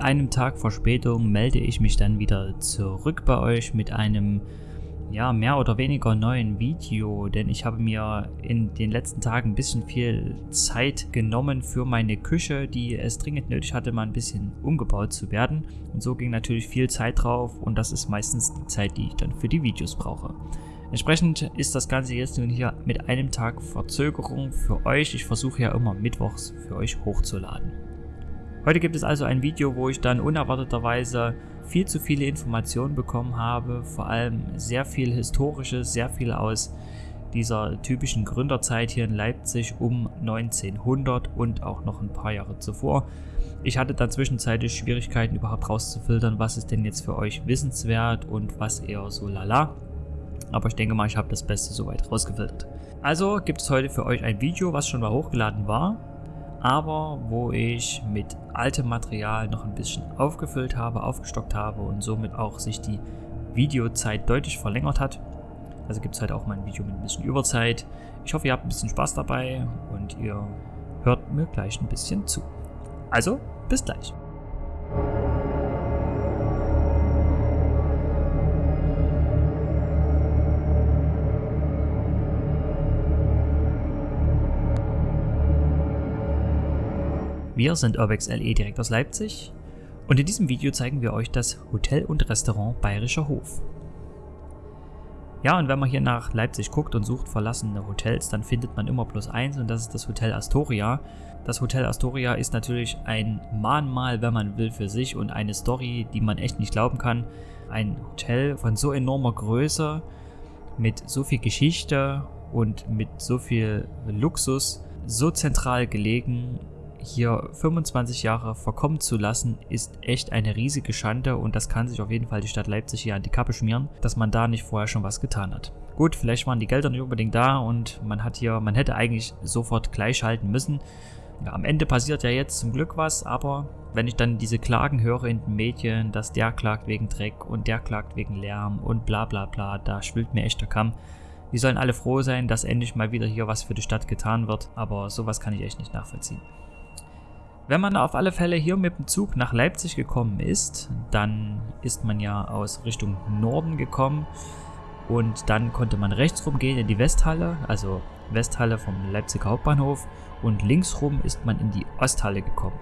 Einem Tag Verspätung melde ich mich dann wieder zurück bei euch mit einem ja, mehr oder weniger neuen Video, denn ich habe mir in den letzten Tagen ein bisschen viel Zeit genommen für meine Küche, die es dringend nötig hatte, mal ein bisschen umgebaut zu werden. Und so ging natürlich viel Zeit drauf und das ist meistens die Zeit, die ich dann für die Videos brauche. Entsprechend ist das Ganze jetzt nun hier mit einem Tag Verzögerung für euch. Ich versuche ja immer mittwochs für euch hochzuladen. Heute gibt es also ein Video, wo ich dann unerwarteterweise viel zu viele Informationen bekommen habe, vor allem sehr viel Historisches, sehr viel aus dieser typischen Gründerzeit hier in Leipzig um 1900 und auch noch ein paar Jahre zuvor. Ich hatte dann zwischenzeitlich Schwierigkeiten überhaupt rauszufiltern, was ist denn jetzt für euch wissenswert und was eher so lala. Aber ich denke mal, ich habe das Beste soweit rausgefiltert. Also gibt es heute für euch ein Video, was schon mal hochgeladen war aber wo ich mit altem Material noch ein bisschen aufgefüllt habe, aufgestockt habe und somit auch sich die Videozeit deutlich verlängert hat. Also gibt es halt auch mal ein Video mit ein bisschen Überzeit. Ich hoffe, ihr habt ein bisschen Spaß dabei und ihr hört mir gleich ein bisschen zu. Also, bis gleich. Wir sind Urbex LE direkt aus Leipzig und in diesem Video zeigen wir euch das Hotel und Restaurant Bayerischer Hof. Ja, und wenn man hier nach Leipzig guckt und sucht verlassene Hotels, dann findet man immer bloß eins und das ist das Hotel Astoria. Das Hotel Astoria ist natürlich ein Mahnmal, wenn man will, für sich und eine Story, die man echt nicht glauben kann. Ein Hotel von so enormer Größe, mit so viel Geschichte und mit so viel Luxus, so zentral gelegen hier 25 Jahre verkommen zu lassen, ist echt eine riesige Schande und das kann sich auf jeden Fall die Stadt Leipzig hier an die Kappe schmieren, dass man da nicht vorher schon was getan hat. Gut, vielleicht waren die Gelder nicht unbedingt da und man hat hier, man hätte eigentlich sofort gleich schalten müssen. Ja, am Ende passiert ja jetzt zum Glück was, aber wenn ich dann diese Klagen höre in den Medien, dass der klagt wegen Dreck und der klagt wegen Lärm und bla bla bla, da schwillt mir echt der Kamm. Die sollen alle froh sein, dass endlich mal wieder hier was für die Stadt getan wird, aber sowas kann ich echt nicht nachvollziehen. Wenn man auf alle Fälle hier mit dem Zug nach Leipzig gekommen ist, dann ist man ja aus Richtung Norden gekommen und dann konnte man rechts rumgehen in die Westhalle, also Westhalle vom Leipziger Hauptbahnhof und links rum ist man in die Osthalle gekommen.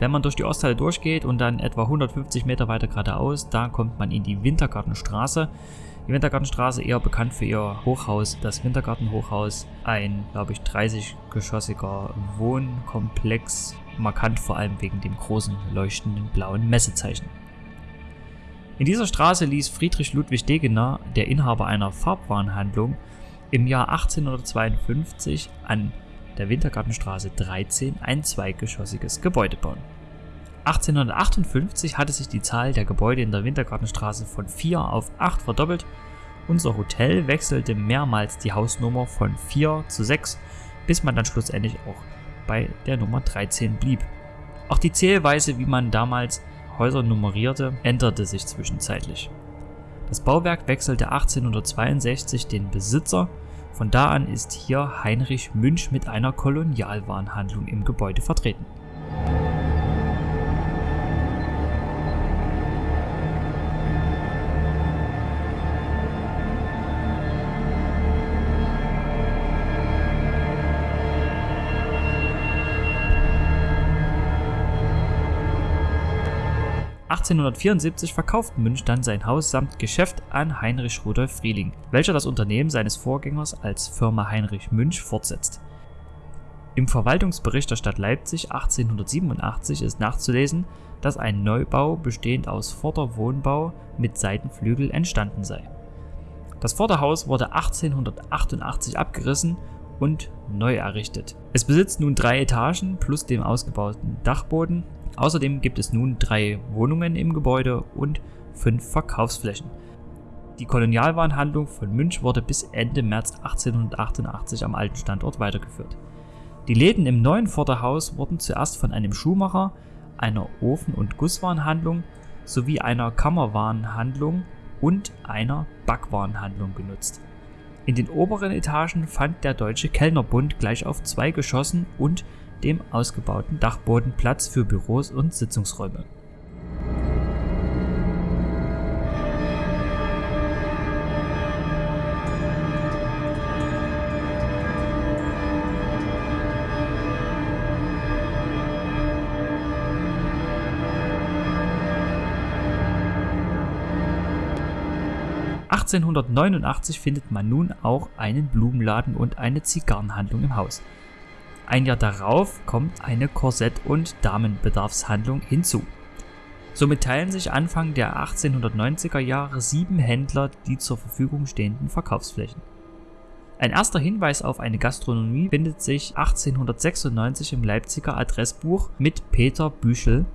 Wenn man durch die Osthalle durchgeht und dann etwa 150 Meter weiter geradeaus, da kommt man in die Wintergartenstraße. Die Wintergartenstraße eher bekannt für ihr Hochhaus, das Wintergartenhochhaus, ein, glaube ich, 30-geschossiger Wohnkomplex markant vor allem wegen dem großen leuchtenden blauen Messezeichen. In dieser Straße ließ Friedrich Ludwig Degener, der Inhaber einer Farbwarenhandlung, im Jahr 1852 an der Wintergartenstraße 13 ein zweigeschossiges Gebäude bauen. 1858 hatte sich die Zahl der Gebäude in der Wintergartenstraße von 4 auf 8 verdoppelt. Unser Hotel wechselte mehrmals die Hausnummer von 4 zu 6, bis man dann schlussendlich auch bei der Nummer 13 blieb. Auch die Zählweise, wie man damals Häuser nummerierte, änderte sich zwischenzeitlich. Das Bauwerk wechselte 1862 den Besitzer, von da an ist hier Heinrich Münch mit einer Kolonialwarenhandlung im Gebäude vertreten. 1874 verkauft Münch dann sein Haus samt Geschäft an Heinrich Rudolf Frieling, welcher das Unternehmen seines Vorgängers als Firma Heinrich Münch fortsetzt. Im Verwaltungsbericht der Stadt Leipzig 1887 ist nachzulesen, dass ein Neubau bestehend aus Vorderwohnbau mit Seitenflügel entstanden sei. Das Vorderhaus wurde 1888 abgerissen und neu errichtet. Es besitzt nun drei Etagen plus dem ausgebauten Dachboden Außerdem gibt es nun drei Wohnungen im Gebäude und fünf Verkaufsflächen. Die Kolonialwarenhandlung von Münch wurde bis Ende März 1888 am alten Standort weitergeführt. Die Läden im neuen Vorderhaus wurden zuerst von einem Schuhmacher, einer Ofen- und Gusswarenhandlung sowie einer Kammerwarenhandlung und einer Backwarenhandlung genutzt. In den oberen Etagen fand der Deutsche Kellnerbund gleich auf zwei Geschossen und dem ausgebauten Dachboden Platz für Büros und Sitzungsräume. 1889 findet man nun auch einen Blumenladen und eine Zigarrenhandlung im Haus. Ein Jahr darauf kommt eine Korsett- und Damenbedarfshandlung hinzu. Somit teilen sich Anfang der 1890er Jahre sieben Händler die zur Verfügung stehenden Verkaufsflächen. Ein erster Hinweis auf eine Gastronomie findet sich 1896 im Leipziger Adressbuch mit Peter Büschel,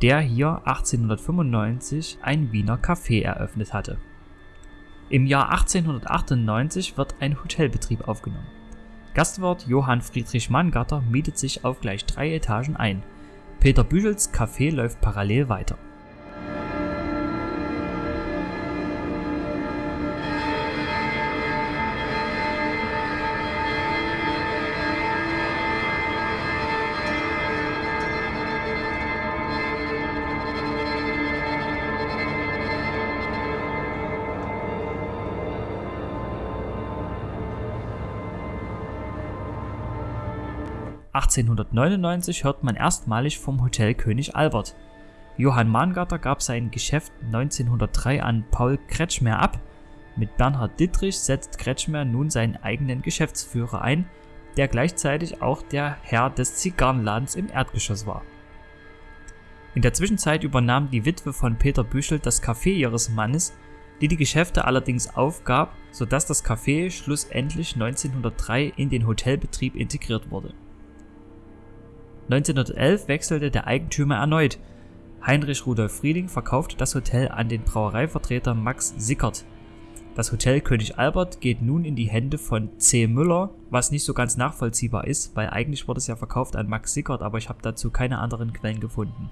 der hier 1895 ein Wiener Café eröffnet hatte. Im Jahr 1898 wird ein Hotelbetrieb aufgenommen. Gastwirt Johann Friedrich Mangatter mietet sich auf gleich drei Etagen ein. Peter Büchels Café läuft parallel weiter 1899 hört man erstmalig vom Hotel König Albert. Johann Mangarter gab sein Geschäft 1903 an Paul Kretschmer ab. Mit Bernhard Dittrich setzt Kretschmer nun seinen eigenen Geschäftsführer ein, der gleichzeitig auch der Herr des Zigarrenladens im Erdgeschoss war. In der Zwischenzeit übernahm die Witwe von Peter Büschel das Café ihres Mannes, die die Geschäfte allerdings aufgab, sodass das Café schlussendlich 1903 in den Hotelbetrieb integriert wurde 1911 wechselte der Eigentümer erneut. Heinrich Rudolf Frieding verkaufte das Hotel an den Brauereivertreter Max Sickert. Das Hotel König Albert geht nun in die Hände von C. Müller, was nicht so ganz nachvollziehbar ist, weil eigentlich wurde es ja verkauft an Max Sickert, aber ich habe dazu keine anderen Quellen gefunden.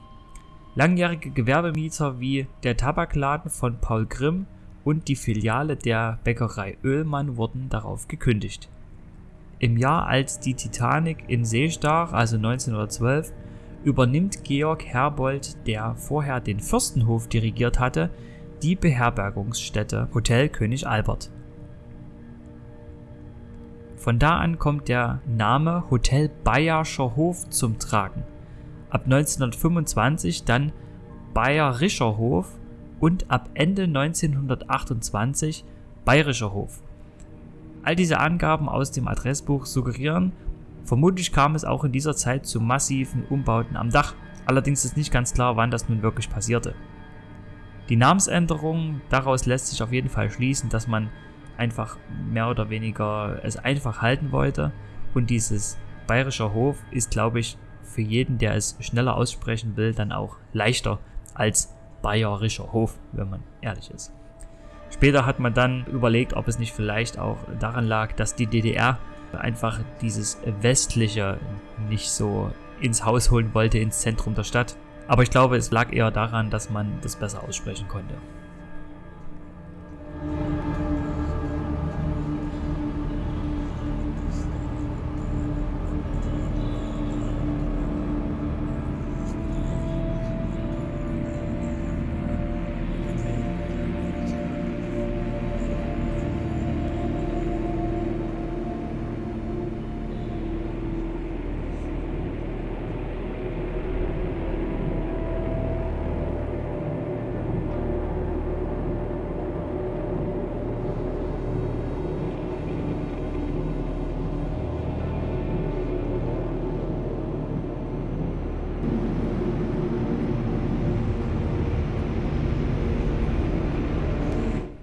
Langjährige Gewerbemieter wie der Tabakladen von Paul Grimm und die Filiale der Bäckerei Oehlmann wurden darauf gekündigt. Im Jahr, als die Titanic in See stach, also 1912, übernimmt Georg Herbold, der vorher den Fürstenhof dirigiert hatte, die Beherbergungsstätte Hotel König Albert. Von da an kommt der Name Hotel Bayerscher Hof zum Tragen. Ab 1925 dann Bayerischer Hof und ab Ende 1928 Bayerischer Hof. All diese Angaben aus dem Adressbuch suggerieren, vermutlich kam es auch in dieser Zeit zu massiven Umbauten am Dach, allerdings ist nicht ganz klar, wann das nun wirklich passierte. Die Namensänderung, daraus lässt sich auf jeden Fall schließen, dass man einfach mehr oder weniger es einfach halten wollte und dieses bayerischer Hof ist, glaube ich, für jeden, der es schneller aussprechen will, dann auch leichter als bayerischer Hof, wenn man ehrlich ist. Später hat man dann überlegt, ob es nicht vielleicht auch daran lag, dass die DDR einfach dieses Westliche nicht so ins Haus holen wollte, ins Zentrum der Stadt. Aber ich glaube, es lag eher daran, dass man das besser aussprechen konnte.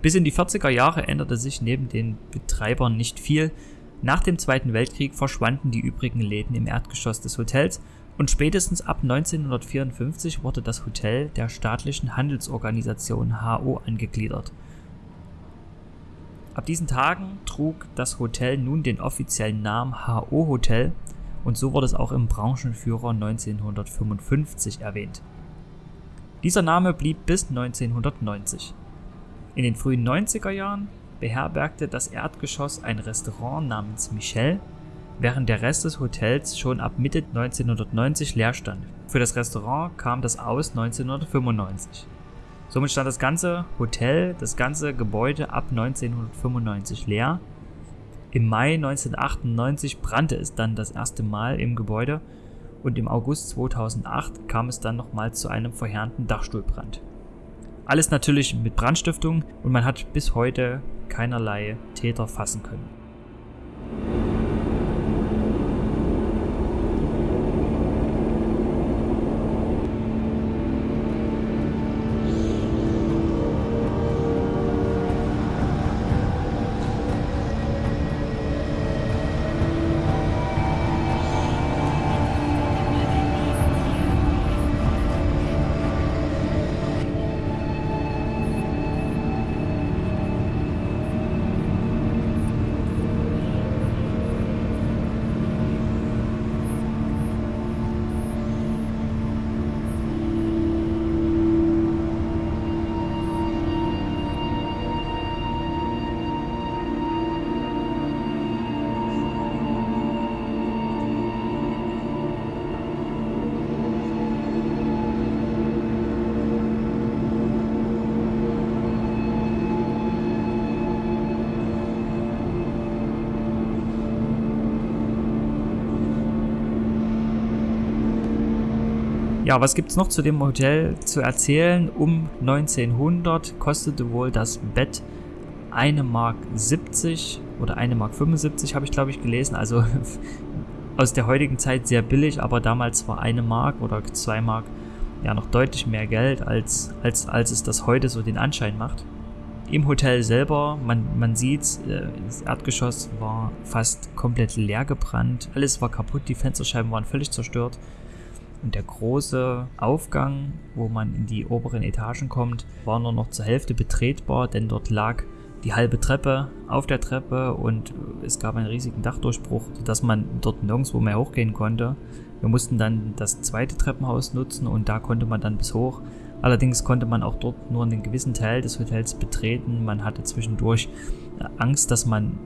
Bis in die 40er Jahre änderte sich neben den Betreibern nicht viel. Nach dem Zweiten Weltkrieg verschwanden die übrigen Läden im Erdgeschoss des Hotels und spätestens ab 1954 wurde das Hotel der staatlichen Handelsorganisation HO angegliedert. Ab diesen Tagen trug das Hotel nun den offiziellen Namen HO Hotel und so wurde es auch im Branchenführer 1955 erwähnt. Dieser Name blieb bis 1990. In den frühen 90er Jahren beherbergte das Erdgeschoss ein Restaurant namens Michel, während der Rest des Hotels schon ab Mitte 1990 leer stand. Für das Restaurant kam das aus 1995. Somit stand das ganze Hotel, das ganze Gebäude ab 1995 leer. Im Mai 1998 brannte es dann das erste Mal im Gebäude und im August 2008 kam es dann nochmal zu einem verheerenden Dachstuhlbrand. Alles natürlich mit Brandstiftung und man hat bis heute keinerlei Täter fassen können. Ja, was gibt es noch zu dem Hotel zu erzählen? Um 1900 kostete wohl das Bett 1 Mark 70 oder 1 Mark 75 habe ich glaube ich gelesen. Also aus der heutigen Zeit sehr billig, aber damals war 1 Mark oder 2 Mark ja noch deutlich mehr Geld, als, als, als es das heute so den Anschein macht. Im Hotel selber, man, man sieht, äh, das Erdgeschoss war fast komplett leer gebrannt, alles war kaputt, die Fensterscheiben waren völlig zerstört. Und der große Aufgang, wo man in die oberen Etagen kommt, war nur noch zur Hälfte betretbar, denn dort lag die halbe Treppe auf der Treppe und es gab einen riesigen Dachdurchbruch, sodass man dort nirgendwo mehr hochgehen konnte. Wir mussten dann das zweite Treppenhaus nutzen und da konnte man dann bis hoch. Allerdings konnte man auch dort nur einen gewissen Teil des Hotels betreten. Man hatte zwischendurch Angst, dass man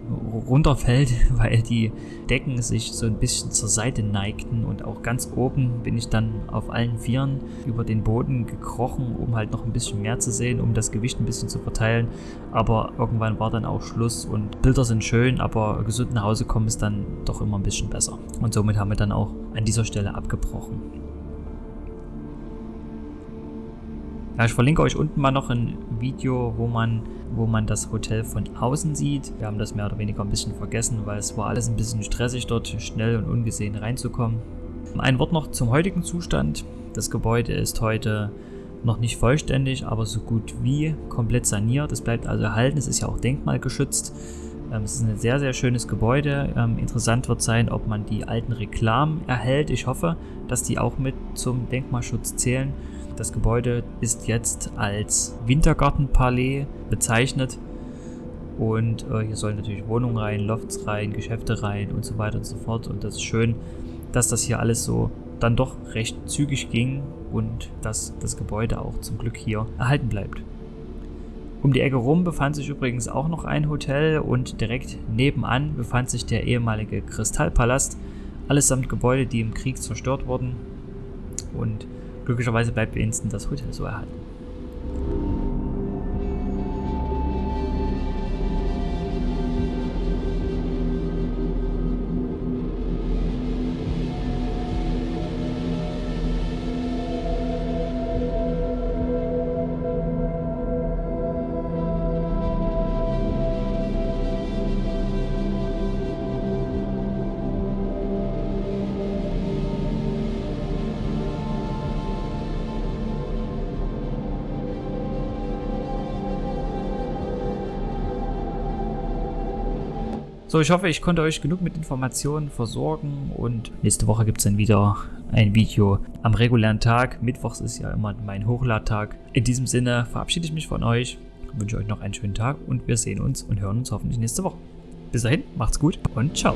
runterfällt, weil die Decken sich so ein bisschen zur Seite neigten und auch ganz oben bin ich dann auf allen Vieren über den Boden gekrochen, um halt noch ein bisschen mehr zu sehen, um das Gewicht ein bisschen zu verteilen. Aber irgendwann war dann auch Schluss und Bilder sind schön, aber gesund nach Hause kommen ist dann doch immer ein bisschen besser. Und somit haben wir dann auch an dieser Stelle abgebrochen. Ja, ich verlinke euch unten mal noch ein Video, wo man, wo man das Hotel von außen sieht. Wir haben das mehr oder weniger ein bisschen vergessen, weil es war alles ein bisschen stressig, dort schnell und ungesehen reinzukommen. Ein Wort noch zum heutigen Zustand. Das Gebäude ist heute noch nicht vollständig, aber so gut wie komplett saniert. Es bleibt also erhalten, es ist ja auch denkmalgeschützt. Ähm, es ist ein sehr, sehr schönes Gebäude. Ähm, interessant wird sein, ob man die alten Reklamen erhält. Ich hoffe, dass die auch mit zum Denkmalschutz zählen. Das Gebäude ist jetzt als Wintergartenpalais bezeichnet und äh, hier sollen natürlich Wohnungen rein, Lofts rein, Geschäfte rein und so weiter und so fort. Und das ist schön, dass das hier alles so dann doch recht zügig ging und dass das Gebäude auch zum Glück hier erhalten bleibt. Um die Ecke rum befand sich übrigens auch noch ein Hotel und direkt nebenan befand sich der ehemalige Kristallpalast, allesamt Gebäude, die im Krieg zerstört wurden. Und Glücklicherweise bleibt wenigstens das Hotel so erhalten. So, ich hoffe, ich konnte euch genug mit Informationen versorgen und nächste Woche gibt es dann wieder ein Video am regulären Tag. Mittwochs ist ja immer mein Hochladtag. In diesem Sinne verabschiede ich mich von euch, wünsche euch noch einen schönen Tag und wir sehen uns und hören uns hoffentlich nächste Woche. Bis dahin, macht's gut und ciao.